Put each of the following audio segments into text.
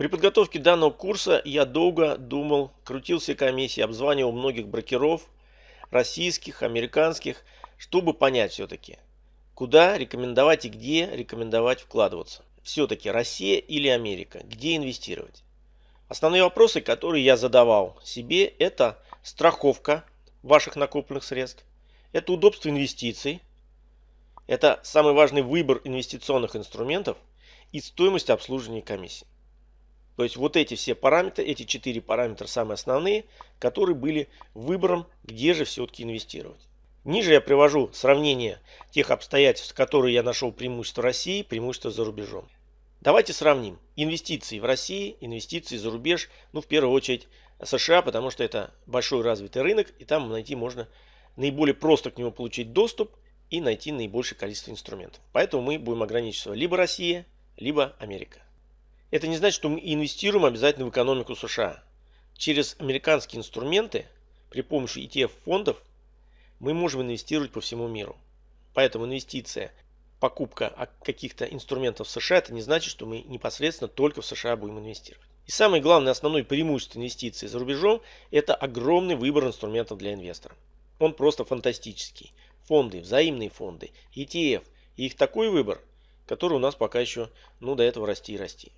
При подготовке данного курса я долго думал, крутился комиссии, обзванивал многих брокеров, российских, американских, чтобы понять все-таки, куда рекомендовать и где рекомендовать вкладываться. Все-таки Россия или Америка, где инвестировать. Основные вопросы, которые я задавал себе, это страховка ваших накопленных средств, это удобство инвестиций, это самый важный выбор инвестиционных инструментов и стоимость обслуживания комиссии. То есть вот эти все параметры, эти четыре параметра самые основные, которые были выбором, где же все-таки инвестировать. Ниже я привожу сравнение тех обстоятельств, которые я нашел преимущество России, преимущество за рубежом. Давайте сравним инвестиции в России, инвестиции за рубеж, ну в первую очередь США, потому что это большой развитый рынок, и там найти можно наиболее просто к нему получить доступ и найти наибольшее количество инструментов. Поэтому мы будем ограничиваться либо Россия, либо Америка. Это не значит, что мы инвестируем обязательно в экономику США. Через американские инструменты при помощи ETF фондов мы можем инвестировать по всему миру. Поэтому инвестиция, покупка каких-то инструментов в США, это не значит, что мы непосредственно только в США будем инвестировать. И самое главное, основное преимущество инвестиций за рубежом – это огромный выбор инструментов для инвестора. Он просто фантастический. Фонды, взаимные фонды, ETF. И их такой выбор, который у нас пока еще ну, до этого расти и расти.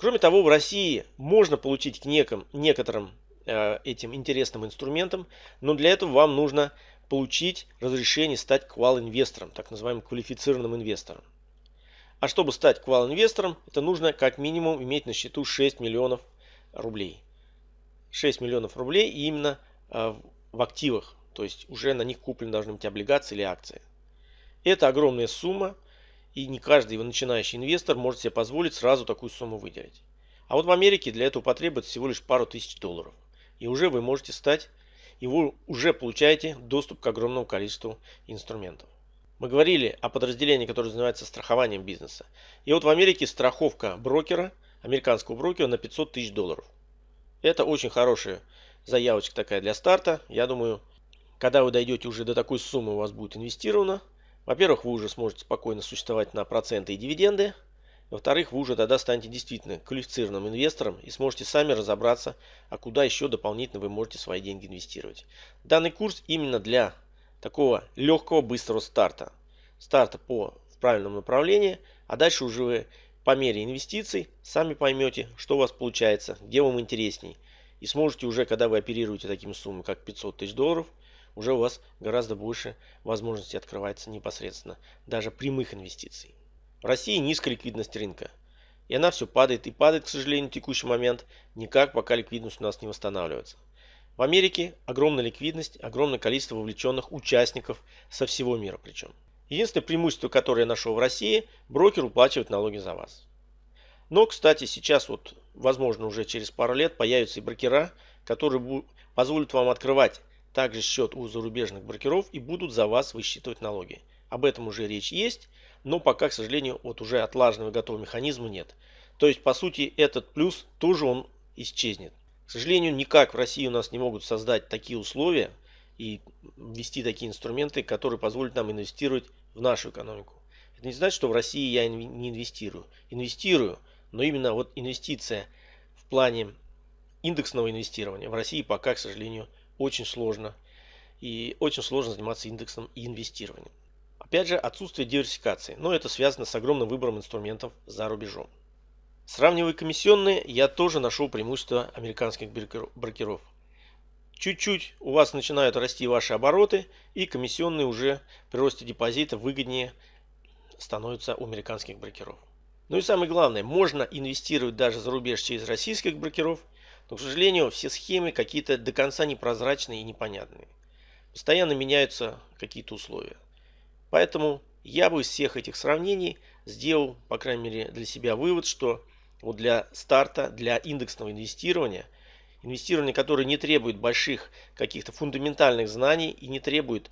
Кроме того, в России можно получить к неким, некоторым э, этим интересным инструментам, но для этого вам нужно получить разрешение стать квал-инвестором, так называемым квалифицированным инвестором. А чтобы стать квал-инвестором, это нужно как минимум иметь на счету 6 миллионов рублей. 6 миллионов рублей именно э, в активах, то есть уже на них куплены должны быть облигации или акции. Это огромная сумма, и не каждый начинающий инвестор может себе позволить сразу такую сумму выделить. А вот в Америке для этого потребуется всего лишь пару тысяч долларов. И уже вы можете стать, и вы уже получаете доступ к огромному количеству инструментов. Мы говорили о подразделении, которое занимается страхованием бизнеса. И вот в Америке страховка брокера, американского брокера на 500 тысяч долларов. Это очень хорошая заявочка такая для старта. Я думаю, когда вы дойдете уже до такой суммы, у вас будет инвестировано. Во-первых, вы уже сможете спокойно существовать на проценты и дивиденды. Во-вторых, вы уже тогда станете действительно квалифицированным инвестором и сможете сами разобраться, а куда еще дополнительно вы можете свои деньги инвестировать. Данный курс именно для такого легкого, быстрого старта. Старта по в правильном направлении, а дальше уже вы по мере инвестиций сами поймете, что у вас получается, где вам интересней. И сможете уже, когда вы оперируете такими суммами, как 500 тысяч долларов, уже у вас гораздо больше возможностей открывается непосредственно даже прямых инвестиций. В России низкая ликвидность рынка. И она все падает и падает, к сожалению, в текущий момент, никак пока ликвидность у нас не восстанавливается. В Америке огромная ликвидность, огромное количество вовлеченных участников со всего мира причем. Единственное преимущество, которое я нашел в России, брокер уплачивает налоги за вас. Но, кстати, сейчас вот, возможно, уже через пару лет появятся и брокера, которые позволят вам открывать также счет у зарубежных брокеров и будут за вас высчитывать налоги. Об этом уже речь есть, но пока, к сожалению, вот уже отлаженного готового механизма нет. То есть, по сути, этот плюс тоже он исчезнет. К сожалению, никак в России у нас не могут создать такие условия и ввести такие инструменты, которые позволят нам инвестировать в нашу экономику. Это не значит, что в России я не инвестирую. Инвестирую, но именно вот инвестиция в плане индексного инвестирования в России пока, к сожалению, очень сложно. И очень сложно заниматься индексом и инвестированием. Опять же, отсутствие диверсификации, но это связано с огромным выбором инструментов за рубежом. Сравнивая комиссионные, я тоже нашел преимущество американских брокеров. Чуть-чуть у вас начинают расти ваши обороты, и комиссионные уже при росте депозита выгоднее становятся у американских брокеров. Ну и самое главное, можно инвестировать даже за рубеж через российских брокеров – но, к сожалению, все схемы какие-то до конца непрозрачные и непонятные. Постоянно меняются какие-то условия. Поэтому я бы из всех этих сравнений сделал, по крайней мере, для себя вывод, что вот для старта, для индексного инвестирования, инвестирования, которое не требует больших каких-то фундаментальных знаний и не требует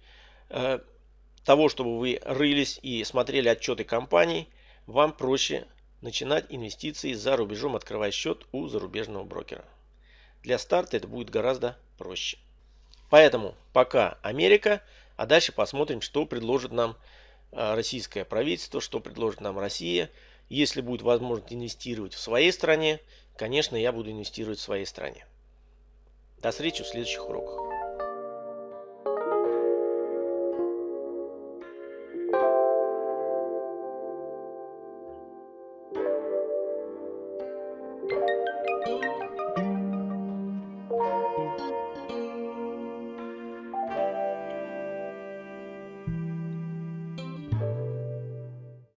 э, того, чтобы вы рылись и смотрели отчеты компаний, вам проще начинать инвестиции за рубежом, открывая счет у зарубежного брокера. Для старта это будет гораздо проще. Поэтому пока Америка, а дальше посмотрим, что предложит нам а, российское правительство, что предложит нам Россия. Если будет возможность инвестировать в своей стране, конечно, я буду инвестировать в своей стране. До встречи в следующих уроках.